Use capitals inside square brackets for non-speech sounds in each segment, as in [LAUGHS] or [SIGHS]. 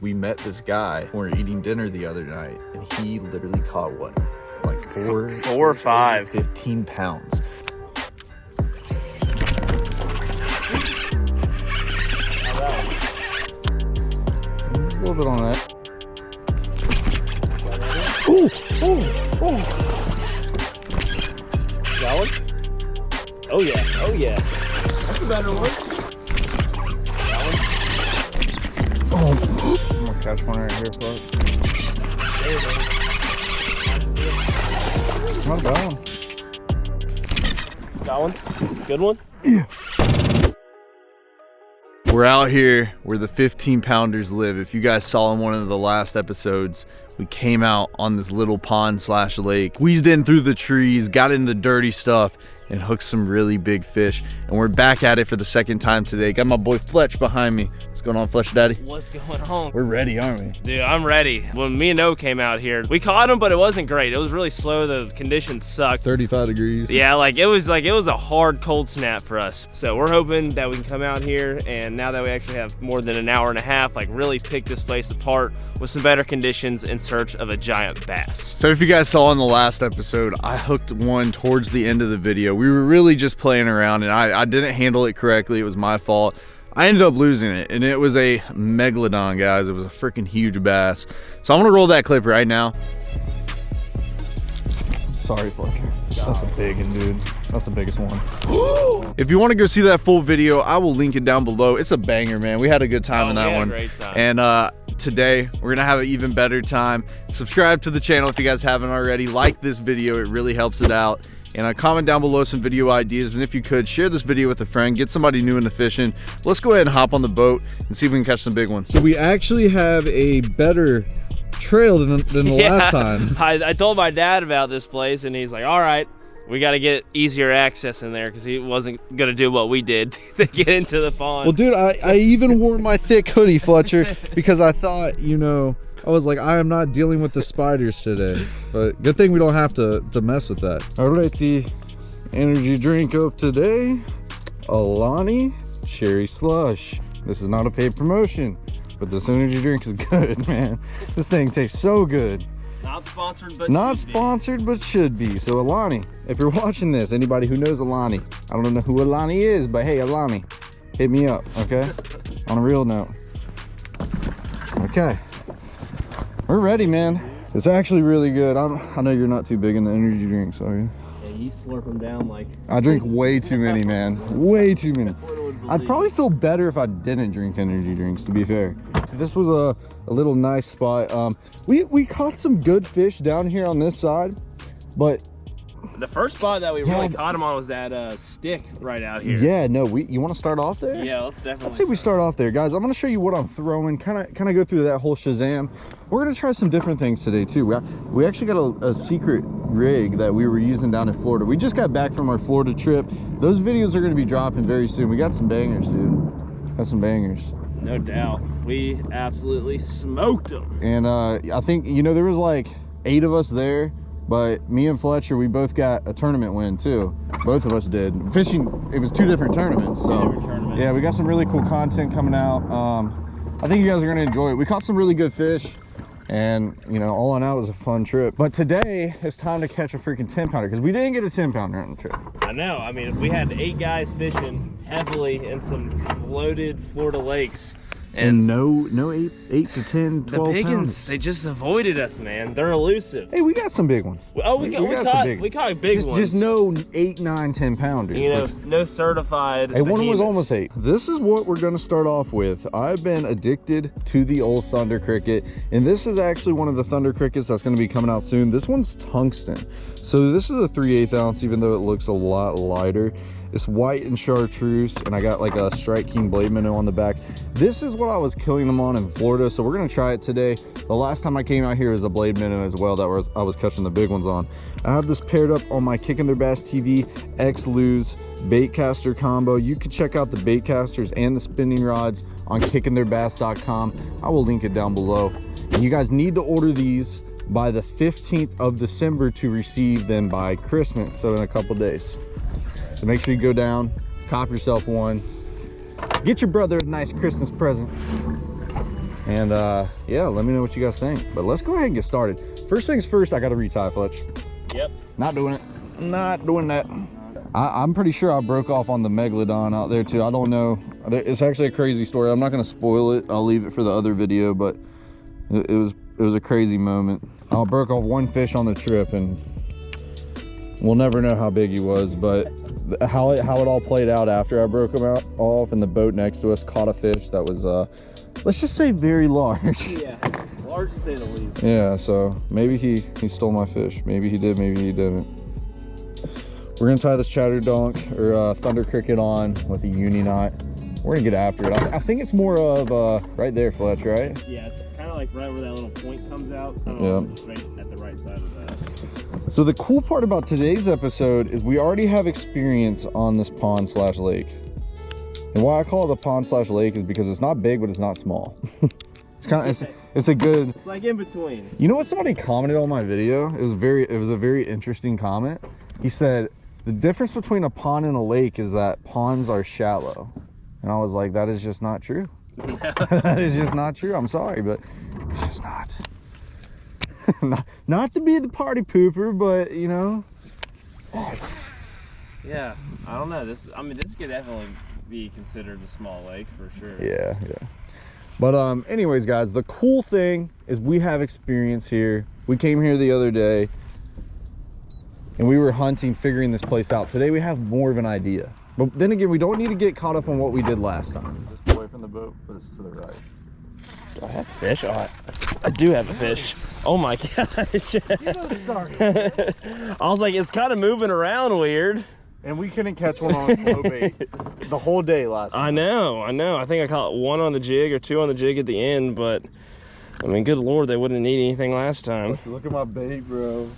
We met this guy when we were eating dinner the other night, and he literally caught what? Like four, Four or five. 15 pounds. A little bit on that. Ooh, ooh, ooh. That one? Oh yeah, oh yeah. That's a better one. Oh, I'm gonna catch one right here, folks. Not a bad one. That one? Good one? We're out here where the 15 pounders live. If you guys saw in one of the last episodes, we came out on this little pond slash lake, squeezed in through the trees, got in the dirty stuff, and hook some really big fish. And we're back at it for the second time today. Got my boy Fletch behind me. What's going on, Fletch Daddy? What's going on? We're ready, aren't we? Dude, I'm ready. When me and O came out here, we caught him, but it wasn't great. It was really slow. The conditions sucked. 35 degrees. Yeah, like it was like it was a hard cold snap for us. So we're hoping that we can come out here and now that we actually have more than an hour and a half, like really pick this place apart with some better conditions in search of a giant bass. So if you guys saw in the last episode, I hooked one towards the end of the video. We were really just playing around and I, I didn't handle it correctly. It was my fault. I ended up losing it and it was a megalodon, guys. It was a freaking huge bass. So I'm gonna roll that clip right now. Sorry, Fletcher. That's a big one, dude. That's the biggest one. [GASPS] if you want to go see that full video, I will link it down below. It's a banger, man. We had a good time Oh, in that had one. great time. And uh, today, we're going to have an even better time. Subscribe to the channel if you guys haven't already. Like this video. It really helps it out. And uh, comment down below some video ideas. And if you could, share this video with a friend. Get somebody new into fishing. Let's go ahead and hop on the boat and see if we can catch some big ones. So we actually have a better trail than, than the last time. [LAUGHS] I, I told my dad about this place and he's like, all right, we got to get easier access in there because he wasn't going to do what we did [LAUGHS] to get into the pond. Well, dude, I, I even wore my thick hoodie, Fletcher, because I thought, you know, I was like, I am not dealing with the spiders today. But good thing we don't have to, to mess with that. All right, the energy drink of today, Alani Cherry Slush. This is not a paid promotion, but this energy drink is [LAUGHS] good, man. This thing tastes so good. Not sponsored, but Not should be. sponsored, but should be. So Alani, if you're [LAUGHS] watching this, anybody who knows Alani, I don't know who Alani is, but hey, Alani, hit me up, okay? On a real note. Okay. We're ready, man. It's actually really good. I, don't, I know you're not too big in the energy drinks, are you? Yeah, you slurp them down like. I drink way too many, man. Way too many. I'd probably feel better if I didn't drink energy drinks, to be fair. This was a, a little nice spot. Um, we, we caught some good fish down here on this side, but The first spot that we Yeah, really caught him on was that uh, stick right out here. yeah, no, we you want to start off there? Yeah, let's definitely. Let's say we start off there, guys. I'm gonna show you what I'm throwing, kind of kind of go through that whole Shazam. We're gonna try some different things today too. We, we actually got a, a secret rig that we were using down in Florida. We just got back from our Florida trip. Those videos are gonna be dropping very soon. We got some bangers, dude. Got some bangers. No doubt. We absolutely smoked them. And uh, I think, you know, there was like eight of us there, but me and Fletcher, we both got a tournament win too. Both of us did. Fishing, it was two different tournaments. So, different tournaments. yeah, we got some really cool content coming out. Um, I think you guys are going to enjoy it. We caught some really good fish. And, you know, all in all, it was a fun trip. But today, it's time to catch a freaking 10 pounder because we didn't get a 10 pounder on the trip. I know. I mean, we had eight guys fishing heavily in some loaded Florida lakes. And, no, no eight, eight to 10, The 12 biggins, pounds. they just avoided us, man. They're elusive. Hey, we got some big ones. Oh, we, got, we, some caught big we caught big just, ones. Just no eight, nine ten pounders. you know, Like, no certified. Hey, one was almost eight. This is what we're gonna start off with. I've been addicted to the old Thunder Cricket, and this is actually one of the Thunder Crickets that's gonna be coming out soon. This one's tungsten. So this is a 3 8 ounce, even though it looks a lot lighter. It's white and chartreuse, and I got like a Strike King blade minnow on the back. This is what I was killing them on in Florida, so we're gonna try it today. The last time I came out here was a blade minnow as well that was I was catching the big ones on. I have this paired up on my Kicking Their Bass TV X Lew's baitcaster combo. You can check out the baitcasters and the spinning rods on kickingtheirbass.com. I will link it down below. And you guys need to order these by the 15th of December to receive them by Christmas, so in a couple days. So make sure you go down, cop yourself one, get your brother a nice Christmas present. And uh, yeah, let me know what you guys think. But let's go ahead and get started. First things first, I got to retie Fletch. Yep. Not doing it. Not doing that. I, am pretty sure I broke off on the Megalodon out there too. I don't know. It's actually a crazy story. I'm not going to spoil it. I'll leave it for the other video, but it, it was it was a crazy moment. I broke off one fish on the trip and we'll never know how big he was, but how it, how it all played out after I broke him out off and the boat next to us caught a fish that was, uh, let's just say very large. Yeah, large to say the least. Yeah, so maybe he, he stole my fish. Maybe he did, maybe he didn't. We're gonna tie this chatter donk or uh, thunder cricket on with a uni knot. We're gonna get after it. I, I think it's more of uh, right there, Fletch, right? Yeah, kind of like right where that little point comes out. Yeah. Right at the right side of that. So the cool part about today's episode is we already have experience on this pond slash lake. And why I call it a pond slash lake is because it's not big, but it's not small. [LAUGHS] it's kind of, it's, it's a good. It's like in between. You know what somebody commented on my video? It was very, it was a very interesting comment. He said, the difference between a pond and a lake is that ponds are shallow. And I was like, that is just not true. [LAUGHS] [LAUGHS] that is just not true. I'm sorry, but it's just not. [LAUGHS] not. Not to be the party pooper, but you know. Yeah, I don't know. This, I mean, this could definitely be considered a small lake for sure. Yeah, yeah. But um, anyways, guys, the cool thing is we have experience here. We came here the other day and we were hunting, figuring this place out. Today we have more of an idea. But then again, we don't need to get caught up on what we did last time. Just away from the boat, but it's to the right. Do I have a fish? Oh, I, I do have a fish. Oh my [LAUGHS] gosh. [LAUGHS] I was like, it's kind of moving around weird. And we couldn't catch one on slow bait [LAUGHS] the whole day last I know, I know. I think I caught one on the jig or two on the jig at the end, but I mean, good lord, they wouldn't need anything last time. Look at my bait, bro.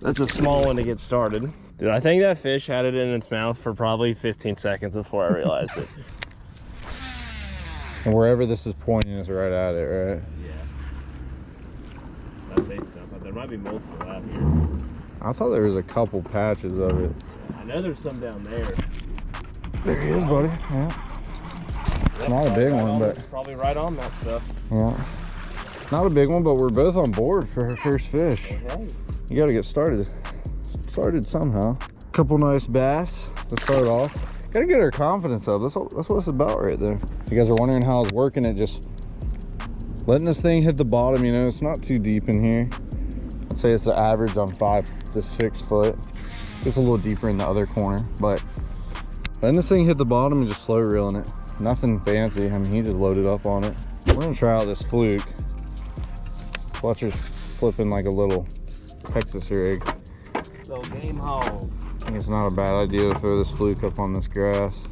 That's a small one to get started. Dude, I think that fish had it in its mouth for probably 15 seconds before I realized it. And wherever this is pointing is right at it, right? Yeah. That's a stuff. There might be multiple out here. I thought there was a couple patches of it. I know there's some down there. There he is, buddy. Yeah. Not a big right one, on, but probably right on that stuff. Yeah. Not a big one, but we're both on board for our first fish. Right. You got to get started. Started somehow. Couple nice bass to start off. Got to get our confidence up. That's, that's what it's about right there. You guys are wondering how I was working it, just letting this thing hit the bottom, you know, it's not too deep in here. I'd say it's the average on five to six foot. It's a little deeper in the other corner, but letting this thing hit the bottom and just slow reeling it. Nothing fancy. I mean, he just loaded up on it. We're gonna try out this fluke. Fletcher's flipping like a little Texas rig. So game hog. Think it's not a bad idea to throw this fluke up on this grass.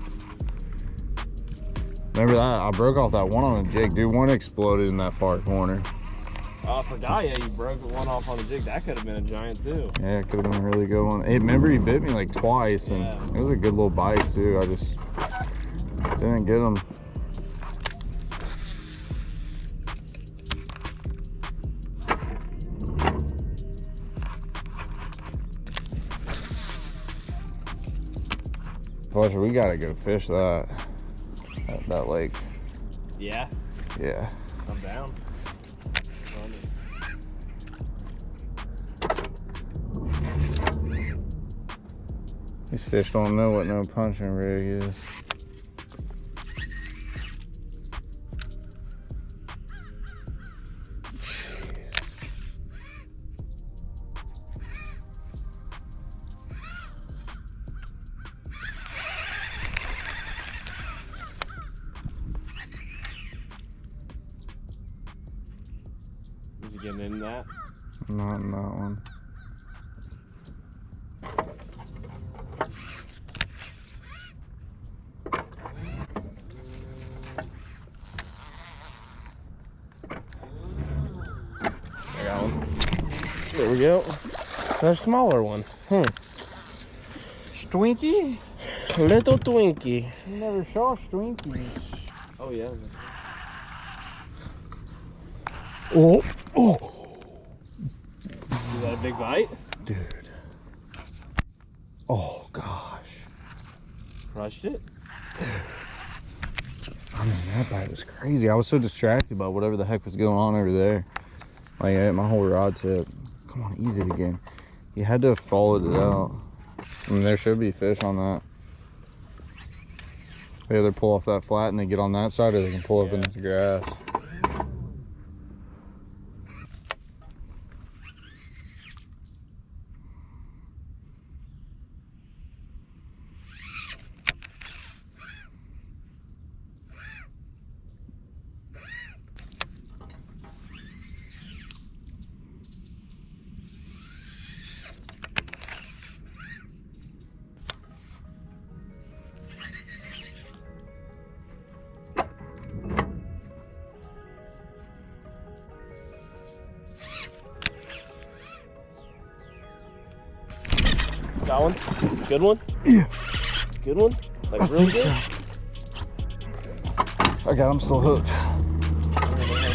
Remember that? I broke off that one on a jig. Dude, one exploded in that far corner. Oh, I forgot, yeah, you broke the one off on the jig. That could have been a giant, too. Yeah, it could have been a really good one. Hey, remember he bit me like twice, and Yeah. it was a good little bite, too. I just didn't get him. Fletcher, we gotta go fish that, that, that lake. Yeah, Yeah. I'm down. These fish don't know what no punching rig. Is smaller one. Hmm. Twinkie? Little Twinkie. Never saw Twinkie. Oh, yeah. Oh, oh, Is that a big bite? dude. Oh gosh. Crushed it. I mean, that bite was crazy. I was so distracted by whatever the heck was going on over there. Like, I ate my whole rod tip. Come on, eat it again. You had to have followed it out. I mean, there should be fish on that. They either pull off that flat and they get on that side, or they can pull up in Yeah. the grass.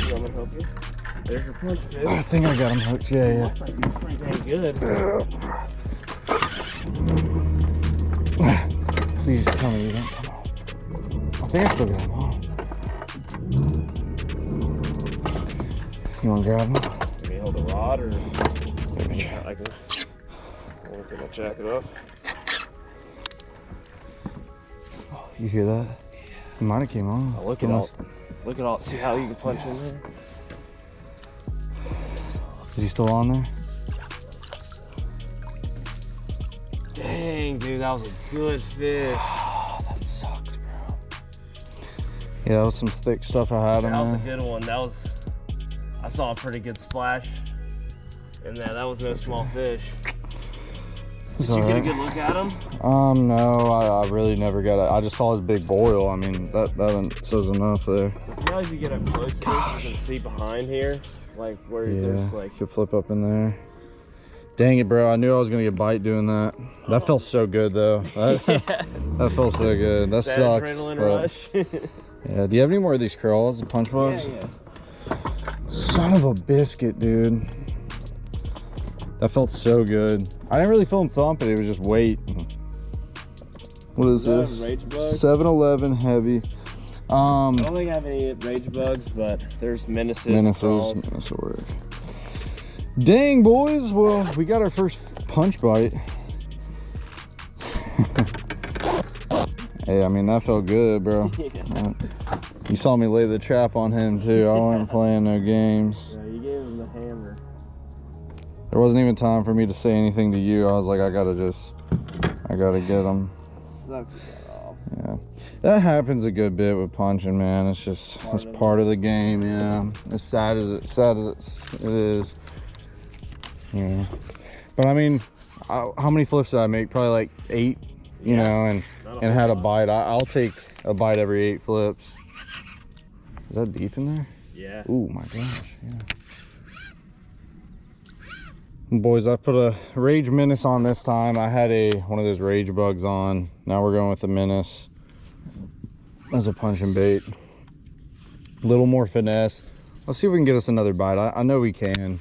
Gonna help you. There's your punch, dude. I think I got him hooked. Yeah, yeah. Looks like he's pretty dang good. Please tell me you don't come on. I think I still got him on. You want to grab him? Can you hold the rod or I can I can jack it off. Oh, you hear that? He might have came on. Oh, look at all look at all see how you can punch in there? Is he still on there? Dang dude, that was a good fish. Oh, that sucks, bro. Yeah, that was some thick stuff I had in That was a good one. That was I saw a pretty good splash. And that that was no small fish. Did you get a good look at him? Um, no, I, I really never got it. I just saw his big boil. I mean, that that says enough there. Now as you get up close to this, you can see behind here, like where Yeah, there's like could flip up in there. Dang it, bro! I knew I was gonna get bite doing that. That felt so good though. [LAUGHS] That, yeah, that felt so good. That that sucks. adrenaline rush. [LAUGHS] Yeah. Do you have any more of these crawls, the punch bugs? yeah. Son of a biscuit, dude. That felt so good. I didn't really feel him thumping. It was just weight. What is Is this? rage bug? 7-Eleven heavy. Um, I don't think I have any rage bugs, but there's menaces. and Menaces. crawls. Menace. Dang, boys. Well, we got our first punch bite. [LAUGHS] hey, I mean, that felt good, bro. [LAUGHS] Yeah. You saw me lay the trap on him, too. I wasn't playing no games. There wasn't even time for me to say anything to you. I was like, I gotta just, I gotta get them. Yeah, that happens a good bit with punching, man. It's just Part it's of part of the game. Yeah, as sad as it sad as it's, it is. Yeah, but I mean, I, how many flips did I make? Probably like eight. You Yeah. know, and and had a bite. I, I'll take a bite every eight flips. Is that deep in there? Yeah. Ooh, my gosh, yeah. Boys, I put a Rage Menace on this time. I had a one of those Rage Bugs on. Now we're going with the Menace as a punching bait. A little more finesse. Let's see if we can get us another bite. I, I know we can.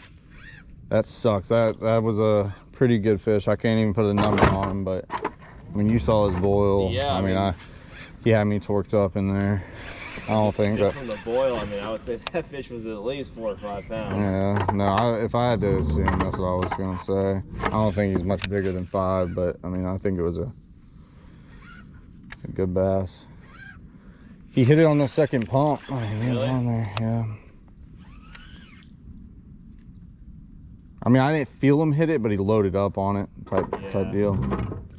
That sucks. That that was a pretty good fish. I can't even put a number on him, but I mean, you saw his boil. Yeah, I I mean, mean- I he had me torqued up in there. I don't think that. From the boil, I mean, I would say [LAUGHS] that fish was at least four or five pounds. Yeah, no, I, if I had to assume, that's what I was going to say. I don't think he's much bigger than five, but I mean, I think it was a, a good bass. He hit it on the second pump. Oh, he was Really? on there, yeah. I mean, I didn't feel him hit it, but he loaded up on it, type type deal.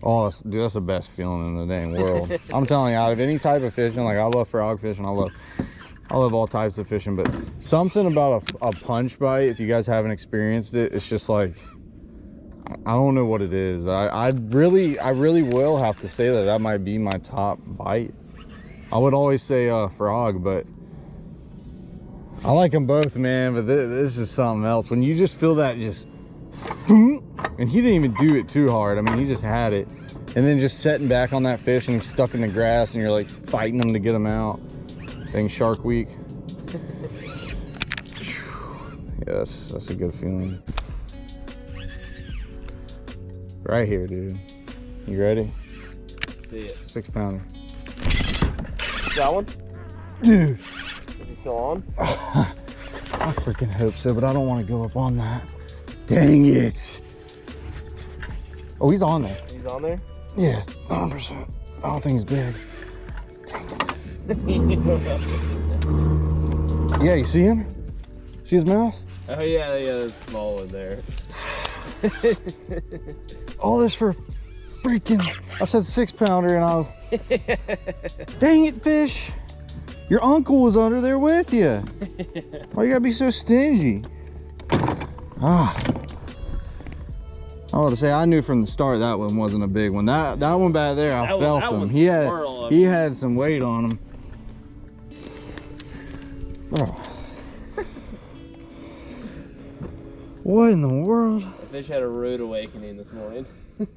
Oh, that's, dude, that's the best feeling in the dang world. I'm telling you, out of any type of fishing, like I love frog fishing, I love I love all types of fishing, but something about a, a punch bite, if you guys haven't experienced it, it's just like, I- don't know what it is. I, I really, I really will have to say that that might be my top bite. I would always say uh, frog, but I like them both, man. But this, this is something else. When you just feel that just, and he didn't even do it too hard. I mean, he just had it. And then just setting back on that fish and he's stuck in the grass and you're like fighting him to get him out. Dang Shark Week. yes, that's a good feeling. Right here, dude. You ready? Let's see it. Six pounder. That one? Dude, Is he still on? [SIGHS] I freaking hope so, but I don't want to go up on that. Dang it. Oh, he's on there. He's on there? Yeah, 100%. I don't think he's big. Yeah, you see him? See his mouth? oh yeah, yeah, a small one there. [LAUGHS] All this for freaking, I said six pounder and I was, [LAUGHS] dang it, fish. Your uncle was under there with you. Why you gotta be so stingy? Ah. I want to say I knew from the start that one wasn't a big one. That that one back there, I That felt that him. He had he mean. had some weight on him. Oh. What in the world? The fish had a rude awakening this morning. [LAUGHS]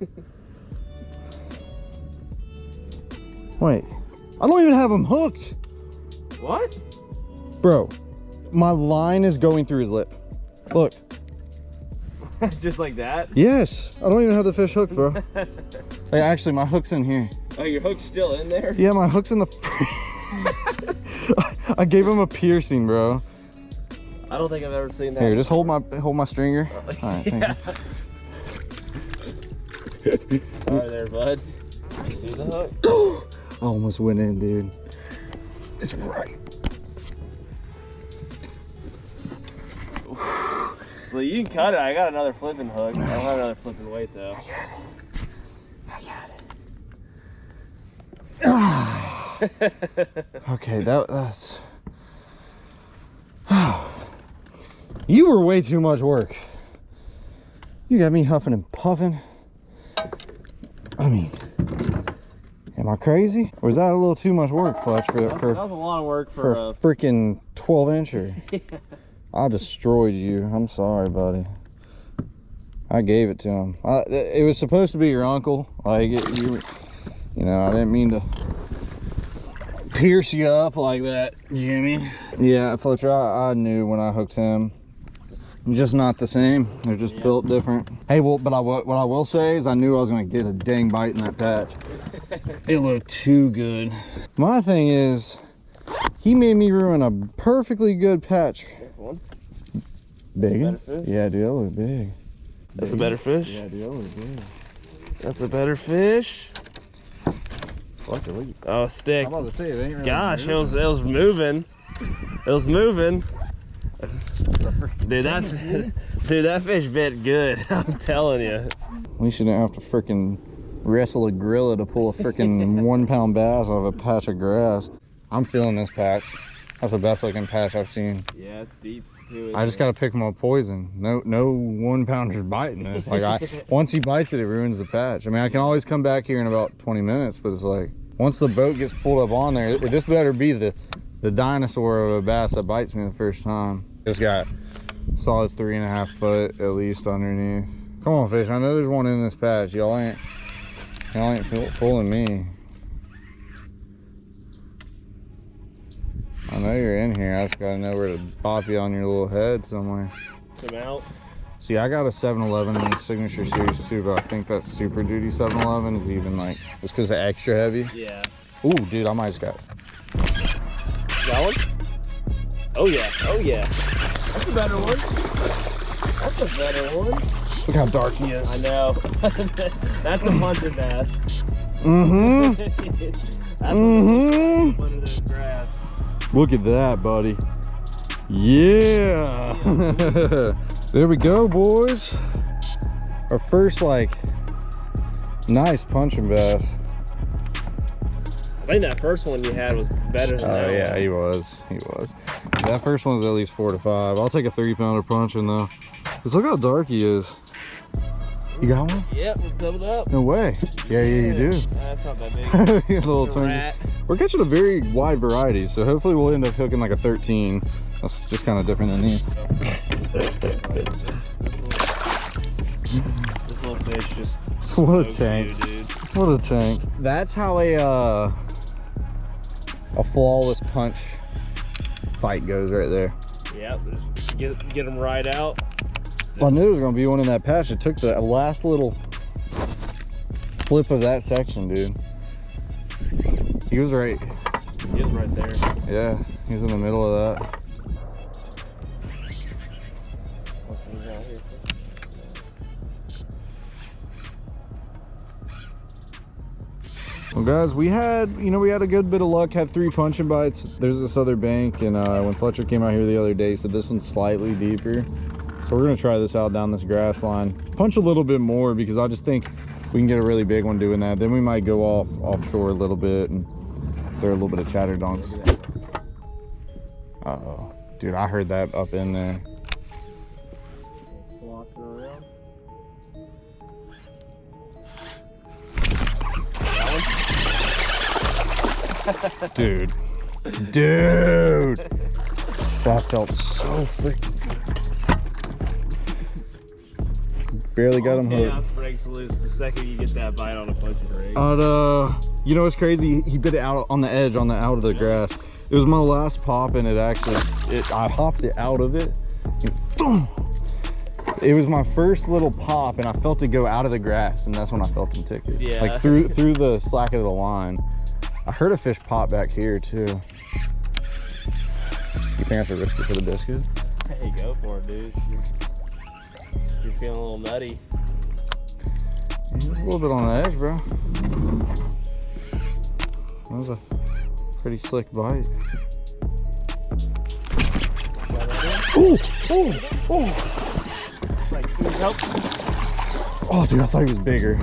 Wait, I don't even have him hooked. What? Bro, my line is going through his lip. Look, [LAUGHS] Just like that? yes, I don't even have the fish hooked, bro. [LAUGHS] hey, actually, my hook's in here. Oh, your hook's still in there? Yeah, my hook's in the. [LAUGHS] I gave him a piercing, bro. I don't think I've ever seen that. Here, just hold my hold my stringer. All right, thank you. Sorry there, bud. You see the hook? [GASPS] I almost went in, dude. It's right. So you can cut it. I got another flipping hook. I don't have another flipping weight though. [SIGHS] Okay, that that's. [SIGHS] you were way too much work. You got me huffing and puffing. I mean, am I crazy? Or is that a little too much work, Fletch, for That was a lot of work for for a a. freaking 12 incher? [LAUGHS] I destroyed you. I'm sorry, buddy. I gave it to him. I, it was supposed to be your uncle. Like it, you, you know, I didn't mean to pierce you up like that, Jimmy. Yeah, Fletcher, I, I knew when I hooked him. Just not the same. They're just Yeah. built different. Hey, well, but I what I will say is I knew I was gonna get a dang bite in that patch. [LAUGHS] it looked too good. My thing is, he made me ruin a perfectly good patch. Big? Yeah, dude, that look big. That's a better fish. Yeah, dude, that look big. That's a better fish. Fuck it. Oh, stick. I'm about to say it ain't really Gosh, it moving. was it was moving. It was moving. Dude, that [LAUGHS] dude, that fish bit good. [LAUGHS] I'm telling you. At least you didn't have to freaking wrestle a gorilla to pull a freaking [LAUGHS] one pound bass out of a patch of grass. I'm feeling this patch. That's the best looking patch I've seen. Yeah, it's deep I just gotta pick my poison. No, no one pounders biting this. Like I, [LAUGHS] once he bites it, it ruins the patch. I mean, I can always come back here in about 20 minutes, but it's like once the boat gets pulled up on there, this better be the the dinosaur of a bass that bites me the first time. It's got solid three and a half foot at least underneath. Come on, fish. I know there's one in this patch. Y'all ain't y'all ain't fooling me. Know you're in here. I just gotta know where to pop you on your little head somewhere. Come out. See, I got a 7-Eleven in the Signature Series too, but I think that Super Duty 7-Eleven is even like, just because it's extra heavy. Yeah. Ooh, dude, I might just got That one? Oh yeah. Oh yeah. That's a better one. That's a better one. Look how dark he is. I know. [LAUGHS] That's a puncher bass. Mm-hmm. [LAUGHS] That's Mm-hmm. Look at that, buddy. Yeah. [LAUGHS] there we go, boys. Our first, like, nice punching bass. I think that first one you had was better than Oh yeah, one. he was. He was. That first one's at least four to five. I'll take a three pounder punching though. Cause look how dark he is. You got one? Yep, it's doubled up. No way. Yeah, yeah, you do. That's not that [LAUGHS] big. a little It's a tiny. rat. We're catching a very wide variety, so hopefully we'll end up hooking like a 13. That's just kind of different than these. This little fish just [LAUGHS] What a tank. you, dude. What a tank. That's how a uh, a flawless punch fight goes right there. Yep, just get get them right out. I knew there was gonna be one in that patch. It took the last little flip of that section, dude. He was right. He was right there. Yeah, he's in the middle of that. Well, guys, we had, you know, we had a good bit of luck, had three punching bites. There's this other bank, and uh, when Fletcher came out here the other day, he said this one's slightly deeper. So we're gonna try this out down this grass line. Punch a little bit more because I just think we can get a really big one doing that. Then we might go off offshore a little bit and throw a little bit of chatter donks. Uh oh. Dude, I heard that up in there. Dude. Dude. That felt so freaking Barely got him hooked. Chaos breaks loose the second you get that bite on a punching rig. Uh, uh, you know what's crazy? He bit it out on the edge, on the out of the grass. It was my last pop, and it actually, it I hopped it out of it. and boom. It was my first little pop, and I felt it go out of the grass, and that's when I felt him tick it. Yeah. Like through through the slack of the line. I heard a fish pop back here too. You think I should risk it for the biscuit? Hey, go for it, dude. You're, feeling a little nutty. A little bit on the edge, bro. That was a pretty slick bite. Oh, oh, oh. Like, dude. Oh, dude, I thought he was bigger.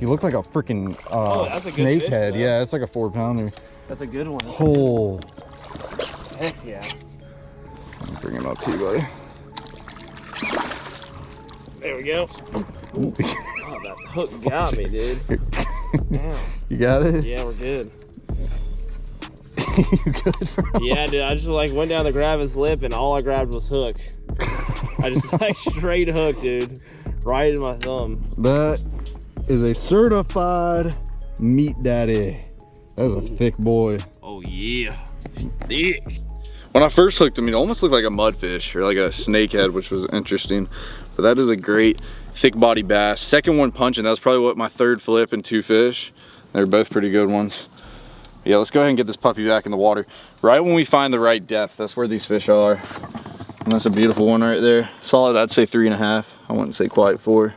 He looked like a freaking uh, Oh, a fish, snakehead. though. Yeah, it's like a four pounder. That's a good one. Oh, Heck yeah. bring him up to you, buddy. There we go. Oh, that hook got me, dude. [LAUGHS] Damn. you got it? Yeah, we're good. [LAUGHS] you good, bro? Yeah, dude. I just like went down to grab his lip, and all I grabbed was hook. I just [LAUGHS] like straight hook, dude. Right in my thumb. That is a certified meat daddy. That is a thick boy. Oh yeah. Thick. When I first hooked him, it almost looked like a mudfish or like a snakehead, which was interesting. But that is a great thick body bass. Second one punching, that was probably what my third flip and two fish. They're both pretty good ones. Yeah, let's go ahead and get this puppy back in the water. Right when we find the right depth, that's where these fish are. And that's a beautiful one right there. Solid, I'd say three and a half. I wouldn't say quite four.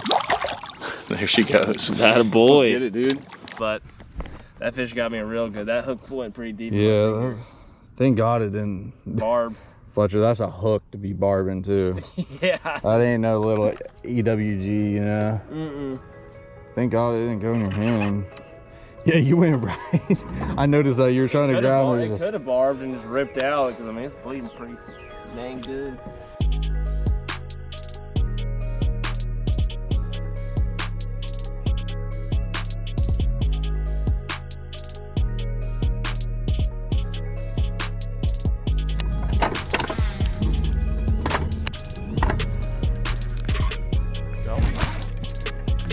[LAUGHS] there she goes. That a boy. Let's get it, dude. But that fish got me a real good. That hook went pretty deep. Yeah, finger. that- thank God it didn't. Barb. Fletcher, that's a hook to be barbing too. [LAUGHS] yeah. That ain't no little EWG, you know. Mm-mm. Thank God it didn't go in your hand. Yeah, you went [LAUGHS] right. I noticed that you were trying to grab it just- could have barbed and just ripped out because I mean it's bleeding pretty dang good.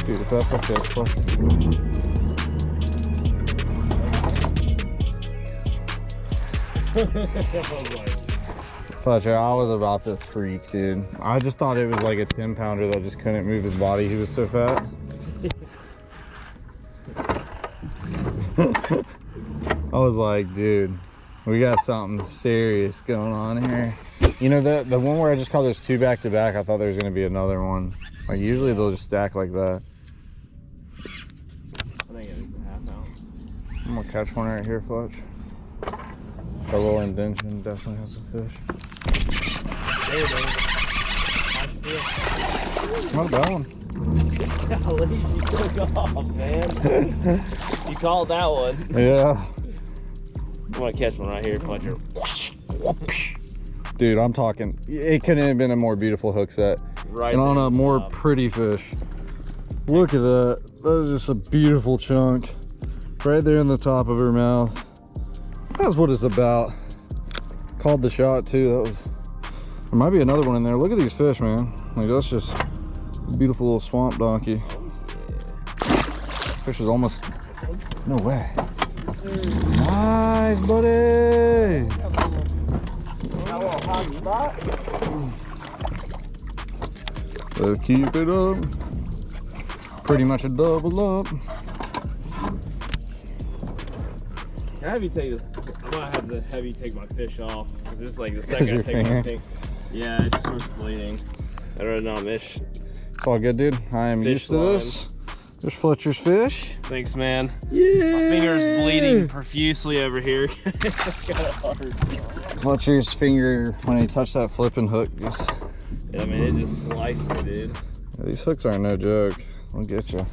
Dude, if that's. [LAUGHS] Fletcher, I was about to freak, dude. I just thought it was like a 10 pounder that just couldn't move his body. He was so fat. [LAUGHS] I was like, dude, we got something serious going on here. You know, the, the one where I just caught those two back to back, I thought there was going to be another one. Like, usually they'll just stack like that. I think it is a half ounce. I'm gonna catch one right here, Fletch. The lower indention definitely has a fish. There it is. Not a bad one. Golly, you took off, man. you called that one. Yeah. I'm gonna catch one right here, Fletcher. Dude, I'm talking, it couldn't have been a more beautiful hook set. Right and on a more top. pretty fish. Look at that. That is just a beautiful chunk. Right there in the top of her mouth. That's what it's about. Called the shot too. That was, there might be another one in there. Look at these fish, man. Like that's just beautiful little swamp donkey. Fish is almost, no way. Nice, buddy. Keep it up. Pretty much a double up. Can take this. I'm gonna have to heavy take my fish off because this is like the [LAUGHS] second I your take my thing. Yeah, it just starts bleeding. I'd rather not miss. It's all good, dude. I am Fish used to this. There's Fletcher's fish. Thanks, man. Yeah. My finger's bleeding profusely over here. [LAUGHS] it's kind of hard. Fletcher's finger, when he touched that flipping hook, just, I mean, it just sliced me, dude. these hooks aren't no joke. I'll get you.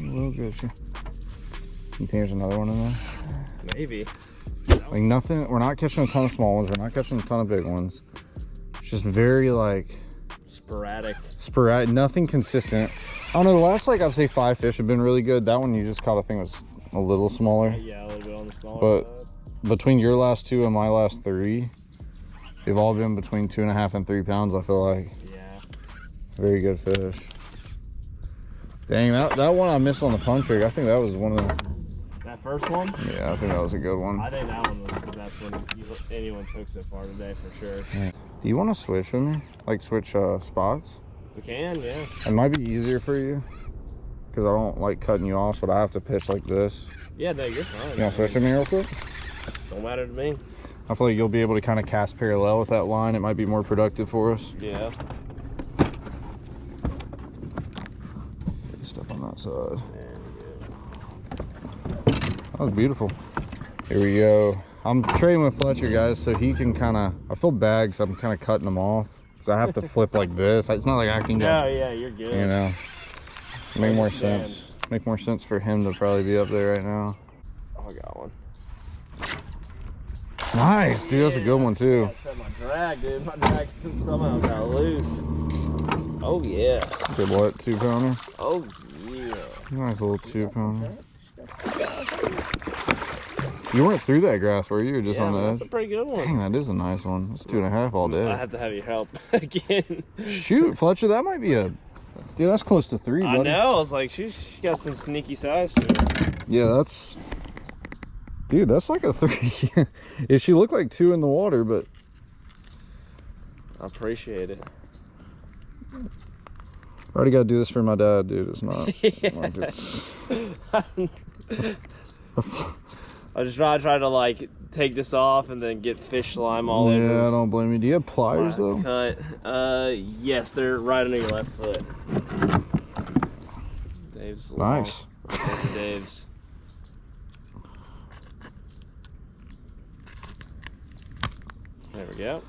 We'll get you. You think there's another one in there? Maybe. Like nothing, we're not catching a ton of small ones. We're not catching a ton of big ones. It's just very like Sporadic. sporadic, nothing consistent. I don't know, the last like I'd say five fish have been really good. That one you just caught, I think was a little smaller. Yeah, a little bit on the smaller But- side. Between your last two and my last three, they've all been between two and a half and three pounds, I feel like. Yeah. Very good fish. Dang, that, that one I missed on the punch rig. I think that was one of the, first one, yeah, I think that was a good one. I think that one was the best one you, anyone's hooked so far today for sure. Do you want to switch with me? Like switch uh, spots? We can, yeah. It might be easier for you because I don't like cutting you off, but I have to pitch like this. Yeah, no, you're fine. You want to switch with me real quick? Don't matter to me. I feel like you'll be able to kind of cast parallel with that line. It might be more productive for us. Yeah. Stuff on that side. Was beautiful. Here we go. I'm trading with Fletcher, guys, so he can kind of. I feel bad because I'm kind of cutting him off. Because I have to flip [LAUGHS] like this. It's not like I can yeah. Oh, go, No, yeah, you're good. you know. Make more sense. Make more sense for him to probably be up there right now. Oh, I got one. Nice, dude. That's a good one, too. I tried my drag, dude. My drag somehow got loose. Oh, yeah. Good what? Two pounder? Oh, yeah. Nice little two pounder. You weren't through that grass, were you? Or just yeah, on the that's edge? a pretty good one. Dang, that is a nice one. It's two and a half all day. I have to have your help [LAUGHS] again. Shoot, Fletcher, that might be a. Dude, that's close to three, buddy. I know. I was like, she, she got some sneaky size. Yeah, that's. Dude, that's like a three. [LAUGHS] yeah, she looked like two in the water, but I appreciate it. I already got to do this for my dad, dude. It's not. [LAUGHS] It's, [LAUGHS] I just try, try to like take this off and then get fish slime all yeah, over. I don't blame you. Do you have pliers my though? Cut. Uh, yes, they're right under your left foot. Dave's. Nice. Dave's. There we go.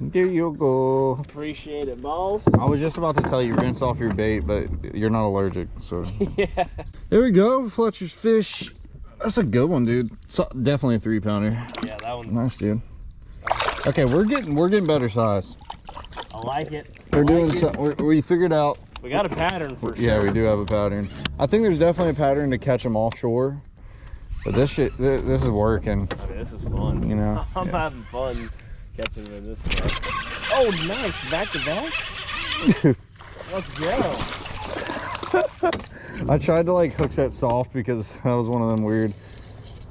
There you go. Appreciate it, balls. I was just about to tell you rinse off your bait, but you're not allergic, so. [LAUGHS] yeah. There we go, Fletcher's fish. That's a good one, dude. So, definitely a three pounder. Yeah, that one's. Nice, dude. Okay, we're getting we're getting better size. I like it. I We're like doing it. some. We're, we figured out. We got a pattern for Yeah, sure. we do have a pattern. I think there's definitely a pattern to catch them offshore, but this shit, this, this is working. I mean, this is fun. You know, [LAUGHS] I'm yeah. having fun catching them this stuff. Oh, nice. Back to back. [LAUGHS] Let's go. I tried to like hook that soft because that was one of them weird.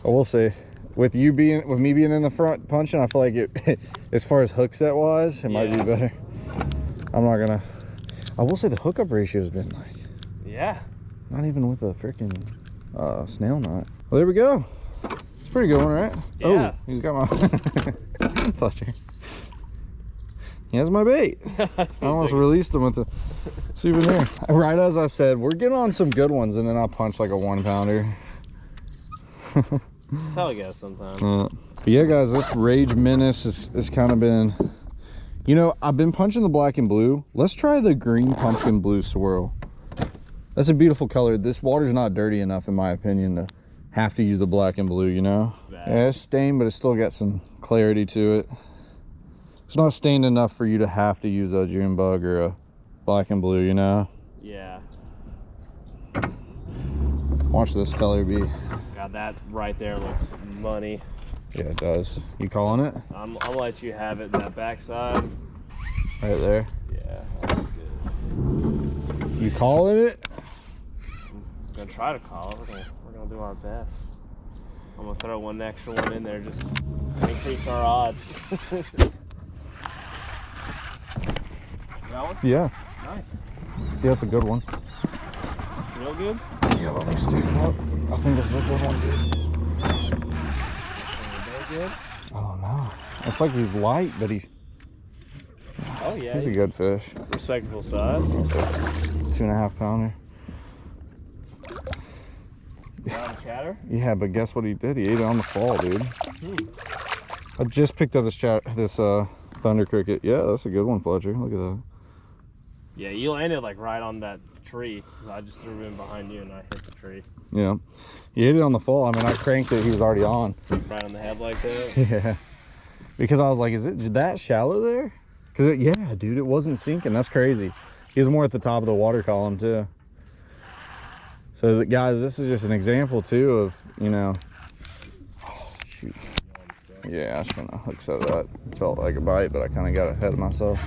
I will say, with you being with me being in the front punching, I feel like it, [LAUGHS] as far as hook set wise, it might be better. I'm not gonna. I will say the hookup ratio has been like Yeah. not even with a freaking uh, snell knot. Well, there we go. It's pretty good one, right? Yeah. Oh, he's got my [LAUGHS] Fletcher. He has my bait. [LAUGHS] I almost released him with the [LAUGHS] souvenir. Right as I said, we're getting on some good ones, and then I'll punch like a one pounder. [LAUGHS] That's how it goes sometimes. Uh, but yeah, guys, this Rage Menace has, has kind of been, you know, I've been punching the black and blue. Let's try the green pumpkin blue swirl. That's a beautiful color. This water's not dirty enough, in my opinion, to have to use the black and blue, you know? Bad. Yeah, it's stained, but it's still got some clarity to it. It's not stained enough for you to have to use a June bug or a black and blue, you know? Yeah. Watch this color be. God, that right there looks money. Yeah, it does. You calling it? I'm, I'll let you have it in that backside. Right there. Yeah, that's good. You calling it? I'm gonna try to call it. We're gonna, we're gonna do our best. I'm gonna throw one extra one in there just to increase our odds. [LAUGHS] that one? Yeah. Nice. Yeah, that's a good one. Real good? Yeah, let me up. I think this is a good one, good? Oh no. It's like he's light, but he's Oh yeah. he's a good fish. respectable size. It's two and a half pounder. Chatter. Yeah, but guess what he did? He ate it on the fall, dude. I just picked up this chat this uh thunder cricket. Yeah, that's a good one, Fletcher. Look at that. Yeah, you landed like right on that tree. I just threw him behind you and I hit the tree. Yeah. He hit it on the fall. I mean I cranked it, he was already on. Right on the head like that. [LAUGHS] Yeah. Because I was like, is it that shallow there? Because, yeah, dude, it wasn't sinking. That's crazy. He was more at the top of the water column, too. So, guys, this is just an example, too, of, you know. Oh, shoot. Yeah, I was going to hook set that. Felt like a bite, but I kind of got ahead of myself.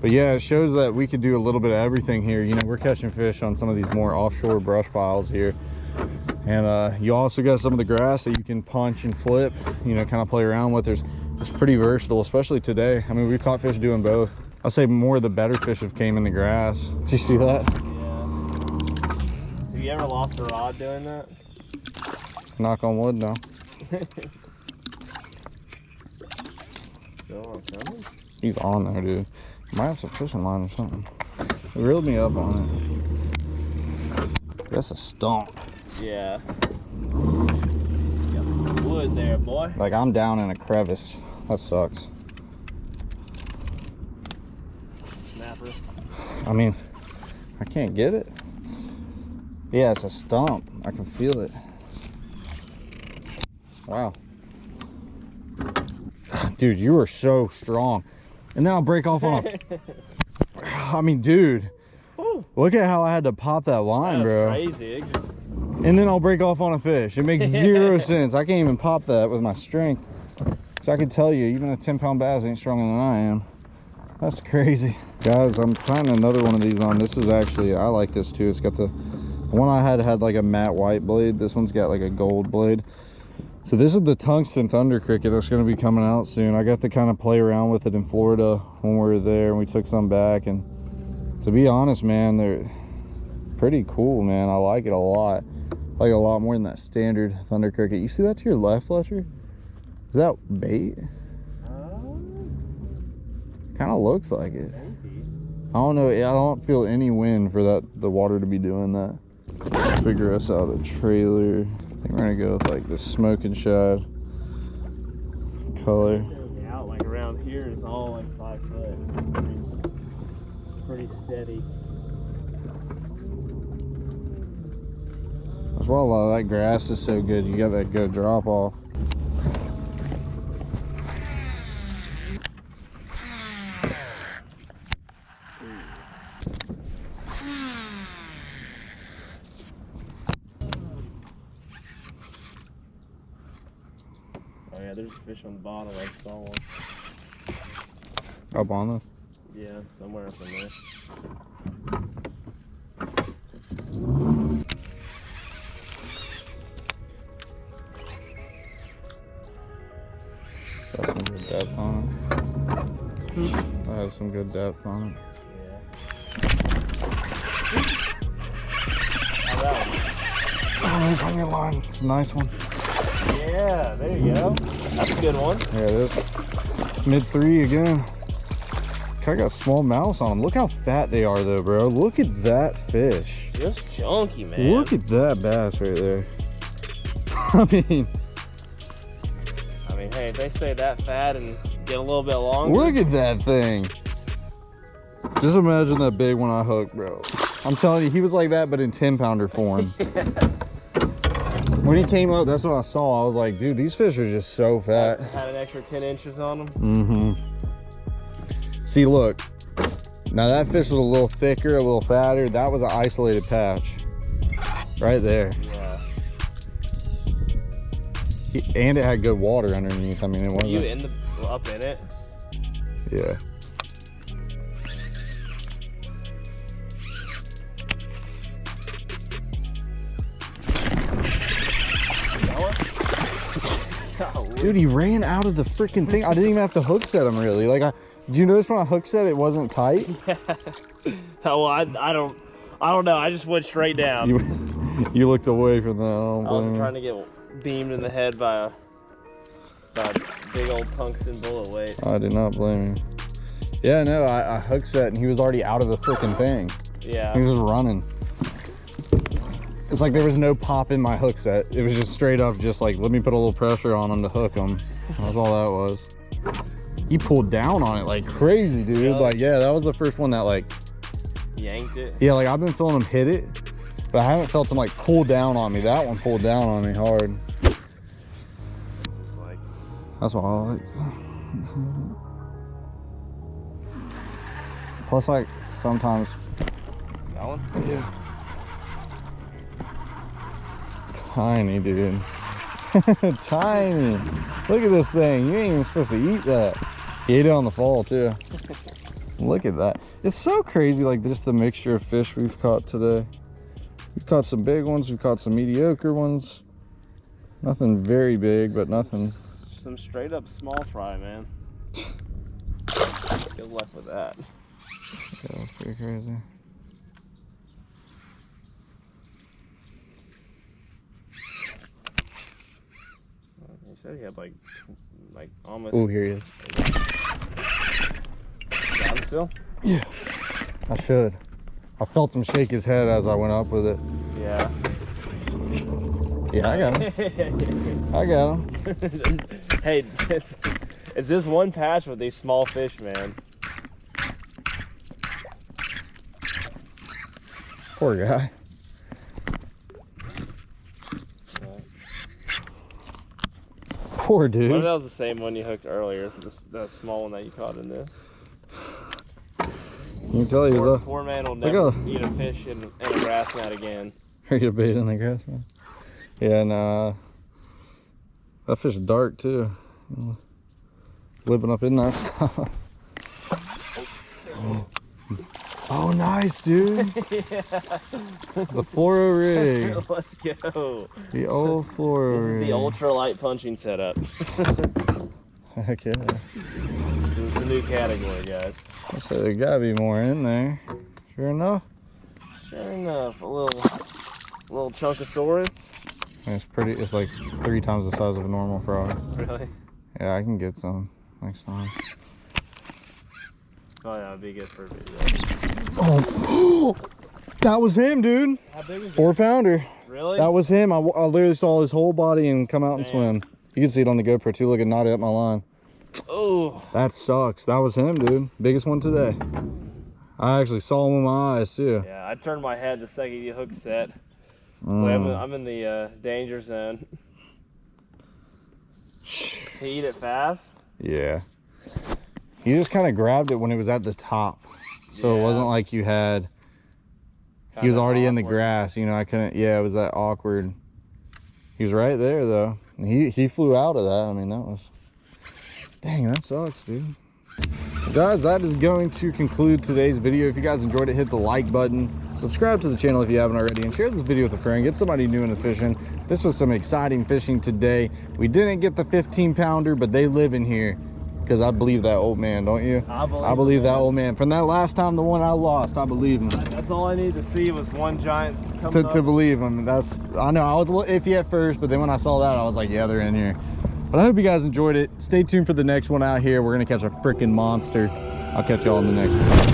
But yeah, it shows that we could do a little bit of everything here. You know, we're catching fish on some of these more offshore brush piles here. And uh, you also got some of the grass that you can punch and flip, you know, kind of play around with. There's, it's pretty versatile, especially today. I mean, we've caught fish doing both. I'll say more of the better fish have came in the grass. Did you see that? Yeah. Have you ever lost a rod doing that? Knock on wood, no. [LAUGHS] Still on coming? He's on there, dude. Might have some fishing line or something. It reeled me up on it. That's a stump. Yeah. Got some wood there, boy. Like I'm down in a crevice. That sucks. Snapper. I mean, I can't get it. Yeah, it's a stump. I can feel it. Wow. [SIGHS] Dude, you are so strong. And then I'll break off on a... [LAUGHS] I mean, dude, Woo, look at how I had to pop that line, that's bro. crazy. It just, And then I'll break off on a fish. It makes [LAUGHS] zero sense. I can't even pop that with my strength. So I can tell you, even a 10 pound bass ain't stronger than I am. That's crazy. Guys, I'm trying another one of these on. This is actually, I like this too. It's got the, the one I had had like a matte white blade. This one's got like a gold blade. So this is the tungsten thunder cricket that's going to be coming out soon. I got to kind of play around with it in Florida when we were there and we took some back. And to be honest, man, they're pretty cool, man. I like it a lot. I like it a lot more than that standard thunder cricket. You see that to your left, Fletcher? Is that bait? Uh, kind of looks like it. I don't know. I don't feel any wind for that the water to be doing that. Figure us out a trailer. I think we're gonna go with like the smoking shad color. out like around here is all like five foot. Pretty, pretty steady. That's why a lot of that grass is so good. You got that good drop off. A fish on the bottom. I saw one. Up on this. Yeah, somewhere up in there. Got some good depth on it. That has some good depth on it. Yeah. Oh, it's on your line. It's a nice one. Yeah, there you go. That's a good one. There it is. Mid three again. I got small mouse on them. Look how fat they are though, bro. Look at that fish. Just junky, man. Look at that bass right there. [LAUGHS] I mean, I mean, hey, if they stay that fat and get a little bit longer. look at that thing. Just imagine that big one I hooked, bro. I'm telling you, he was like that, but in 10 pounder form. [LAUGHS] when he came up, that's what I saw. I was like, dude, these fish are just so fat. Had an extra 10 inches on them. Mm-hmm. See, look. Now that fish was a little thicker, a little fatter. That was an isolated patch. Right there. Yeah. And it had good water underneath. I mean, it Were you wasn't. in the up in it? Yeah. Dude, he ran out of the freaking thing. I didn't even have to hook set him really. Like, I, did you notice when I hook set it wasn't tight? [LAUGHS] Oh, well, I, I don't, I don't know. I just went straight down. You, you looked away from that. Um, I, I was trying to get beamed in the head by a, by a big old tungsten bullet weight. I do not blame you. Yeah, no, I, I hook set and he was already out of the freaking thing. Yeah. He was running. It's like there was no pop in my hook set. It was just straight up, just like, let me put a little pressure on him to hook him. That's all that was. He pulled down on it like crazy, dude. Like, yeah, that was the first one that like, Yanked it. yeah, like I've been feeling him hit it, but I haven't felt him like pull down on me. That one pulled down on me hard. Like, That's what I like. Plus, like, sometimes that one? Yeah. Tiny, dude. [LAUGHS] Tiny. Look at this thing. You ain't even supposed to eat that. He ate it on the fall, too. Look at that. It's so crazy, like, just the mixture of fish we've caught today. We've caught some big ones. We've caught some mediocre ones. Nothing very big, but nothing. Some straight up small fry, man. [LAUGHS] Good luck with that. Yeah, that's pretty crazy. He said he had like, like almost. Oh, here he is. Got him still? Yeah. I should. I felt him shake his head as I went up with it. Yeah. Yeah, I got him. [LAUGHS] I got him. hey, it's, it's this one patch with these small fish, man. Poor guy. Poor What if that was the same one you hooked earlier? This, that small one that you caught in this. You can tell he was Poor, a poor man will Look never at- eat a fish in, in a grass mat again. ready to bait in the grass. mat. Yeah, nah. Uh, that fish is dark too. Living up in that [LAUGHS] stuff. Oh, nice, dude. [LAUGHS] The fluoro oh rig. [LAUGHS] Let's go. The old fluoro oh This is the ultralight punching setup. [LAUGHS] Heck yeah. This is the new category, guys. So there gotta be more in there. Sure enough. Sure enough, a little, little chunkosaurus. And It's pretty, it's like three times the size of a normal frog. Really? Yeah, I can get some next time. Oh yeah, it'd be good for a video. Oh, [GASPS] that was him, dude. Is it? Four pounder. Really? That was him. I, I literally saw his whole body and come out and swim. You can see it on the GoPro too. Look at knotted up my line. oh, That sucks. That was him, dude. Biggest one today. I actually saw him with my eyes too. yeah. I turned my head the second you hook set. Wait, I'm, in, Mm. I'm in the uh, danger zone. he eat it fast. Yeah. He just kind of grabbed it when it was at the top. So it wasn't like you had he was already in the grass, you know, I couldn't yeah, it was that awkward. He was right there though. He he flew out of that. I mean, that was Dang, that sucks, dude. Guys, that is going to conclude today's video. If you guys enjoyed it, hit the like button. Subscribe to the channel if you haven't already and share this video with a friend. Get somebody new into fishing. This was some exciting fishing today. We didn't get the 15 pounder, but they live in here because I believe that old man, don't you? I believe, I believe that old man. From that last time, the one I lost, I believe him. That's all I need to see was one giant To, to believe him. That's I know I was a little iffy at first, but then when I saw that, I was like, yeah, they're in here. But I hope you guys enjoyed it. Stay tuned for the next one out here. We're gonna catch a freaking monster. I'll catch y'all in the next one.